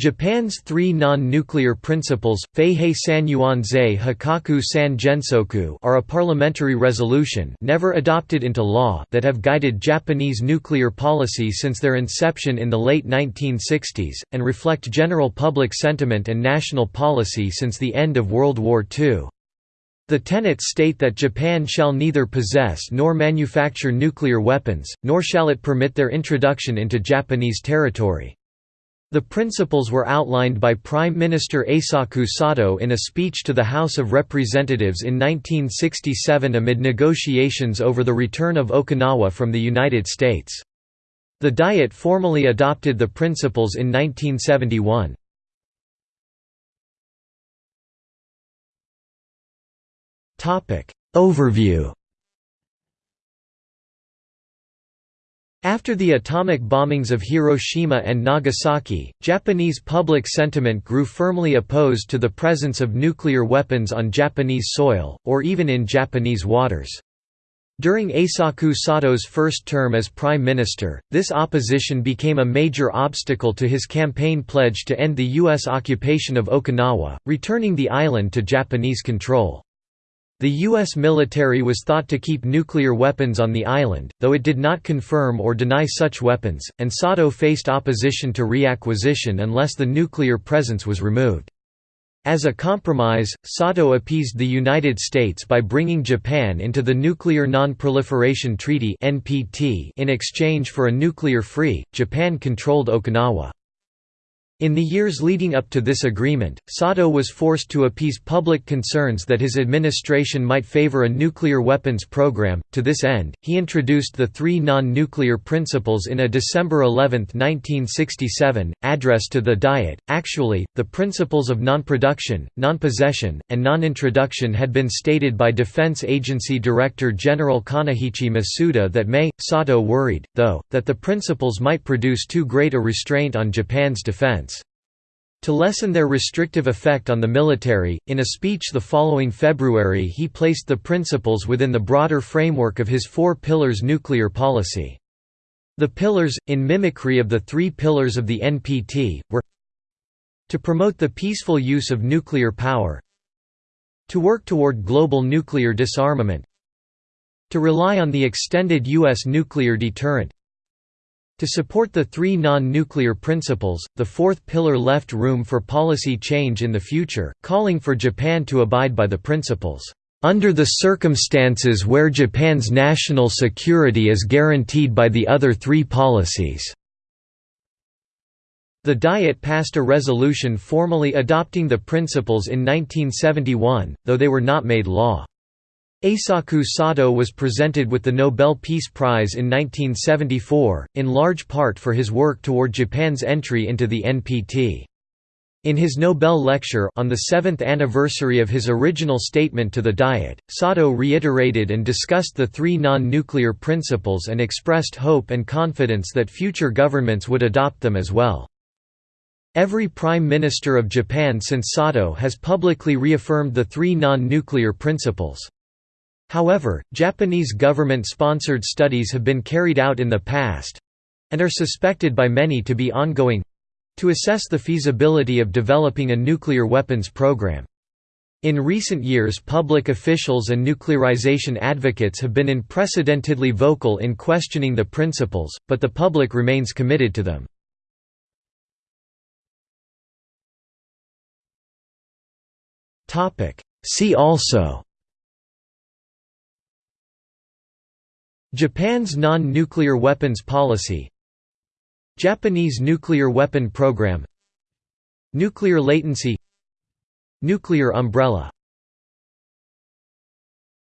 Japan's three non-nuclear principles, Feihei Sanyuanzei Hikaku San Gensoku are a parliamentary resolution never adopted into law that have guided Japanese nuclear policy since their inception in the late 1960s, and reflect general public sentiment and national policy since the end of World War II. The tenets state that Japan shall neither possess nor manufacture nuclear weapons, nor shall it permit their introduction into Japanese territory. The principles were outlined by Prime Minister Eisaku Sato in a speech to the House of Representatives in 1967 amid negotiations over the return of Okinawa from the United States. The Diet formally adopted the principles in 1971. Overview After the atomic bombings of Hiroshima and Nagasaki, Japanese public sentiment grew firmly opposed to the presence of nuclear weapons on Japanese soil, or even in Japanese waters. During Eisaku Sato's first term as prime minister, this opposition became a major obstacle to his campaign pledge to end the U.S. occupation of Okinawa, returning the island to Japanese control. The U.S. military was thought to keep nuclear weapons on the island, though it did not confirm or deny such weapons, and Sato faced opposition to reacquisition unless the nuclear presence was removed. As a compromise, Sato appeased the United States by bringing Japan into the Nuclear Non-Proliferation Treaty in exchange for a nuclear-free, Japan-controlled Okinawa. In the years leading up to this agreement, Sato was forced to appease public concerns that his administration might favor a nuclear weapons program. To this end, he introduced the three non nuclear principles in a December 11, 1967, address to the Diet. Actually, the principles of non production, non possession, and non introduction had been stated by Defense Agency Director General Kaneshichi Masuda that May. Sato worried, though, that the principles might produce too great a restraint on Japan's defense. To lessen their restrictive effect on the military, in a speech the following February he placed the principles within the broader framework of his Four Pillars nuclear policy. The pillars, in mimicry of the three pillars of the NPT, were to promote the peaceful use of nuclear power to work toward global nuclear disarmament to rely on the extended U.S. nuclear deterrent to support the three non-nuclear principles, the fourth pillar left room for policy change in the future, calling for Japan to abide by the principles, "...under the circumstances where Japan's national security is guaranteed by the other three policies." The Diet passed a resolution formally adopting the principles in 1971, though they were not made law. Eisaku Sato was presented with the Nobel Peace Prize in 1974, in large part for his work toward Japan's entry into the NPT. In his Nobel lecture on the seventh anniversary of his original statement to the Diet, Sato reiterated and discussed the three non-nuclear principles and expressed hope and confidence that future governments would adopt them as well. Every Prime Minister of Japan since Sato has publicly reaffirmed the three non-nuclear principles. However, Japanese government-sponsored studies have been carried out in the past—and are suspected by many to be ongoing—to assess the feasibility of developing a nuclear weapons program. In recent years public officials and nuclearization advocates have been unprecedentedly vocal in questioning the principles, but the public remains committed to them. See also Japan's non-nuclear weapons policy Japanese nuclear weapon program Nuclear latency Nuclear umbrella